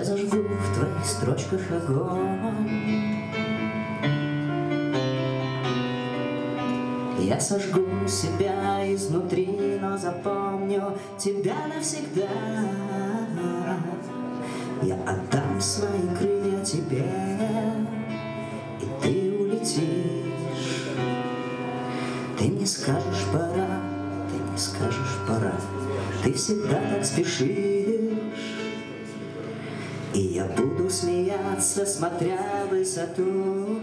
Я зажгу в твоих строчках огонь. Я сожгу себя изнутри, но запомню тебя навсегда. Я отдам свои крылья тебе, и ты улетишь. Ты не скажешь пора, ты не скажешь пора Ты всегда так спешишь я буду смеяться, смотря высоту.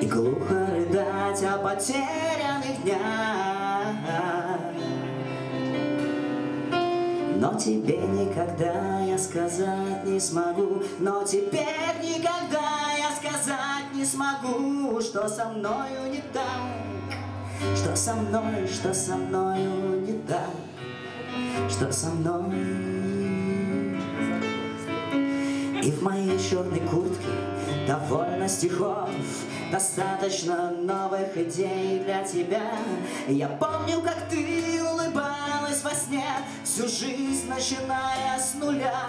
И глухо рыдать о потерянных днях. Но тебе никогда я сказать не смогу. Но теперь никогда я сказать не смогу Что со мною не так. Что со мной, что со мною не так Что со мной. И в моей черной куртке довольно стихов. Достаточно новых идей для тебя. Я помню, как ты улыбалась во сне Всю жизнь начиная с нуля.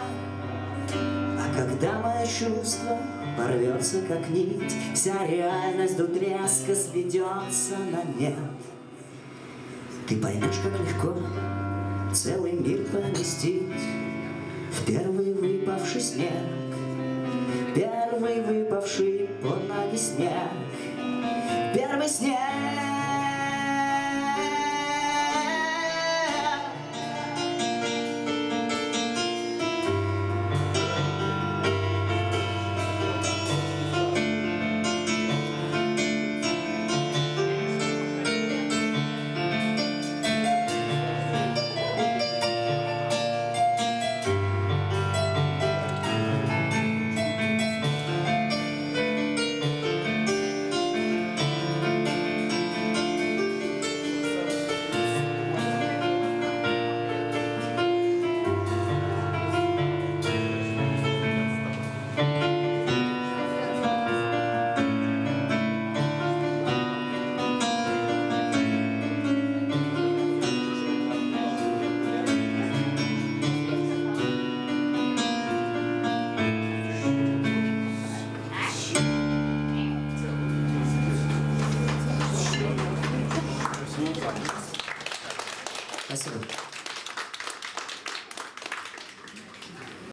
А когда мое чувство порвется как нить Вся реальность до треска сведется на нет. Ты поймешь, как легко целый мир поместить. В первый выпавший снег Первый выпавший под ноги снег. Первый снег Спасибо.